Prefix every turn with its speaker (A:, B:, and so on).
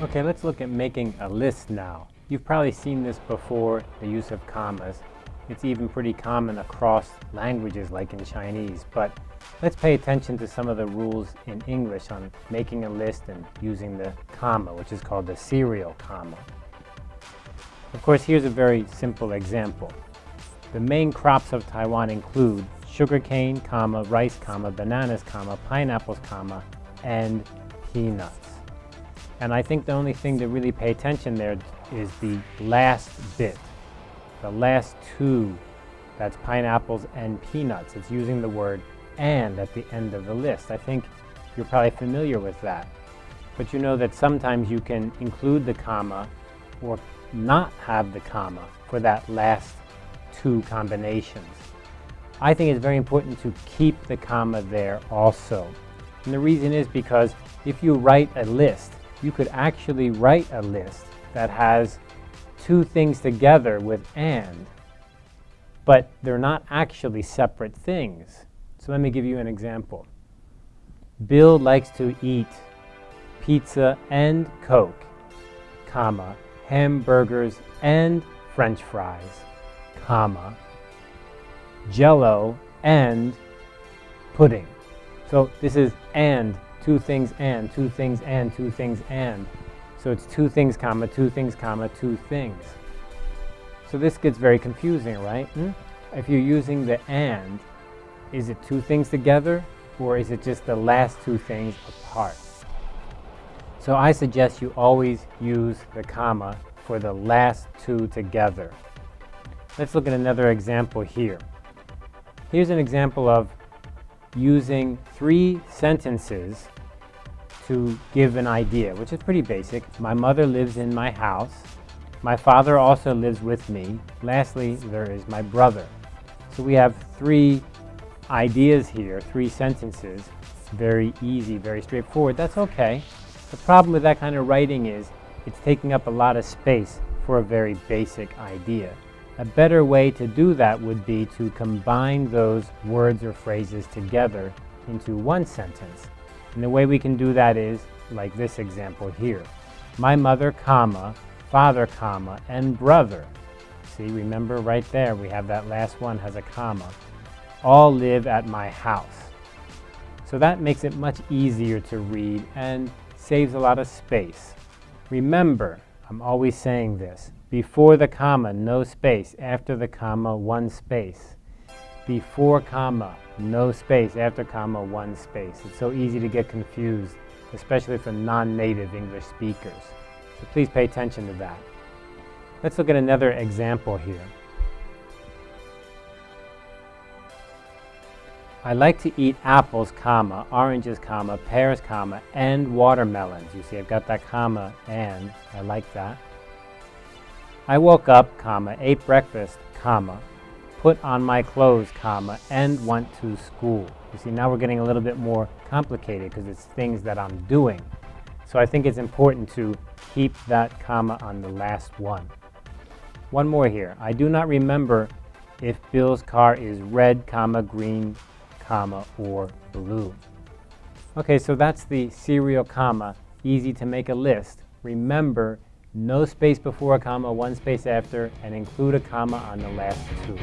A: Okay, let's look at making a list now. You've probably seen this before, the use of commas. It's even pretty common across languages like in Chinese, but let's pay attention to some of the rules in English on making a list and using the comma, which is called the serial comma. Of course, here's a very simple example. The main crops of Taiwan include sugarcane, comma, rice, comma, bananas, comma, pineapples, comma, and peanuts. And I think the only thing to really pay attention there is the last bit, the last two, that's pineapples and peanuts. It's using the word and at the end of the list. I think you're probably familiar with that. But you know that sometimes you can include the comma or not have the comma for that last two combinations. I think it's very important to keep the comma there also. And the reason is because if you write a list you could actually write a list that has two things together with and, but they're not actually separate things. So let me give you an example. Bill likes to eat pizza and Coke, comma, hamburgers and french fries, comma, jello and pudding. So this is and two things and, two things and, two things and. So it's two things, comma, two things, comma, two things. So this gets very confusing, right? Hmm? If you're using the and, is it two things together or is it just the last two things apart? So I suggest you always use the comma for the last two together. Let's look at another example here. Here's an example of using three sentences to give an idea, which is pretty basic. My mother lives in my house. My father also lives with me. Lastly, there is my brother. So we have three ideas here, three sentences. Very easy, very straightforward. That's okay. The problem with that kind of writing is it's taking up a lot of space for a very basic idea. A better way to do that would be to combine those words or phrases together into one sentence. And the way we can do that is like this example here. My mother, comma, father, comma, and brother. See, remember right there, we have that last one has a comma. All live at my house. So that makes it much easier to read and saves a lot of space. Remember, I'm always saying this, before the comma, no space, after the comma, one space. Before comma, no space, after comma, one space. It's so easy to get confused, especially for non-native English speakers. So please pay attention to that. Let's look at another example here. I like to eat apples, comma, oranges, comma, pears, comma, and watermelons. You see, I've got that comma and. I like that. I woke up, comma, ate breakfast, comma, put on my clothes, comma, and went to school. You see, now we're getting a little bit more complicated because it's things that I'm doing. So I think it's important to keep that comma on the last one. One more here. I do not remember if Bill's car is red, comma, green, comma, or blue. Okay, so that's the serial comma. Easy to make a list. Remember, no space before a comma, one space after, and include a comma on the last two.